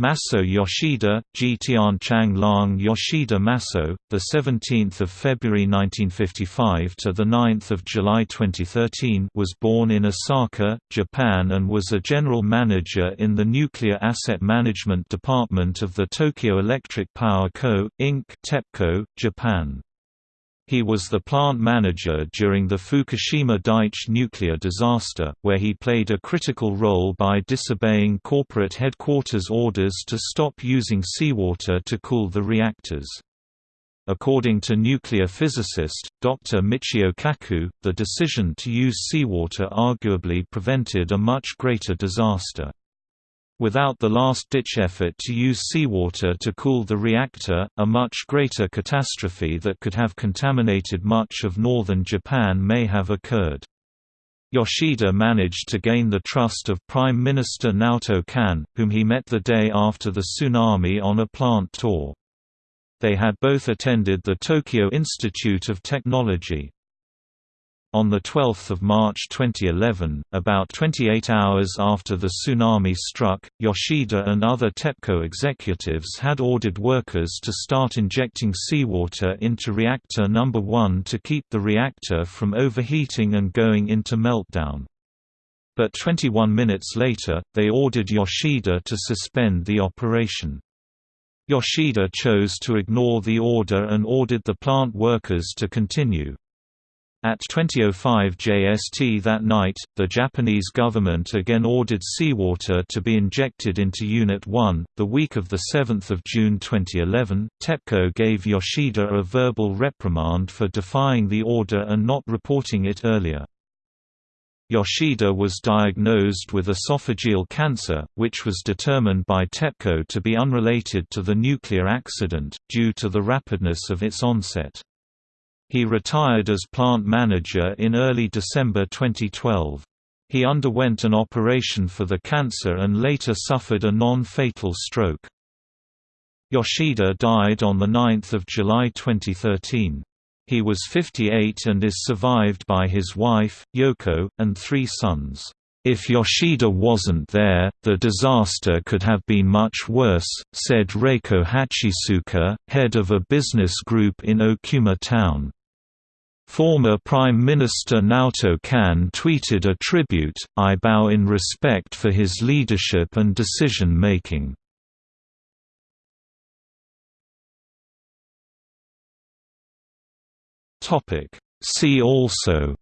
Masao Yoshida, Ji Tianchang Lang Yoshida Masao, the 17th of February 1955 to the 9th of July 2013, was born in Osaka, Japan and was a general manager in the Nuclear Asset Management Department of the Tokyo Electric Power Co., Inc. (TEPCO), Japan. He was the plant manager during the Fukushima Daiichi nuclear disaster, where he played a critical role by disobeying corporate headquarters orders to stop using seawater to cool the reactors. According to nuclear physicist, Dr. Michio Kaku, the decision to use seawater arguably prevented a much greater disaster. Without the last-ditch effort to use seawater to cool the reactor, a much greater catastrophe that could have contaminated much of northern Japan may have occurred. Yoshida managed to gain the trust of Prime Minister Naoto Kan, whom he met the day after the tsunami on a plant tour. They had both attended the Tokyo Institute of Technology. On 12 March 2011, about 28 hours after the tsunami struck, Yoshida and other TEPCO executives had ordered workers to start injecting seawater into reactor number 1 to keep the reactor from overheating and going into meltdown. But 21 minutes later, they ordered Yoshida to suspend the operation. Yoshida chose to ignore the order and ordered the plant workers to continue. At 20.05 JST that night, the Japanese government again ordered seawater to be injected into Unit 1. The week of 7 June 2011, TEPCO gave Yoshida a verbal reprimand for defying the order and not reporting it earlier. Yoshida was diagnosed with esophageal cancer, which was determined by TEPCO to be unrelated to the nuclear accident, due to the rapidness of its onset. He retired as plant manager in early December 2012. He underwent an operation for the cancer and later suffered a non-fatal stroke. Yoshida died on 9 July 2013. He was 58 and is survived by his wife, Yoko, and three sons. If Yoshida wasn't there, the disaster could have been much worse, said Reiko Hachisuka, head of a business group in Okuma Town. Former Prime Minister Naoto Kan tweeted a tribute, I bow in respect for his leadership and decision-making. See also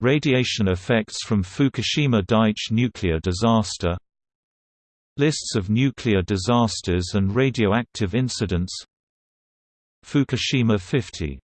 Radiation effects from Fukushima Daiichi nuclear disaster Lists of nuclear disasters and radioactive incidents Fukushima 50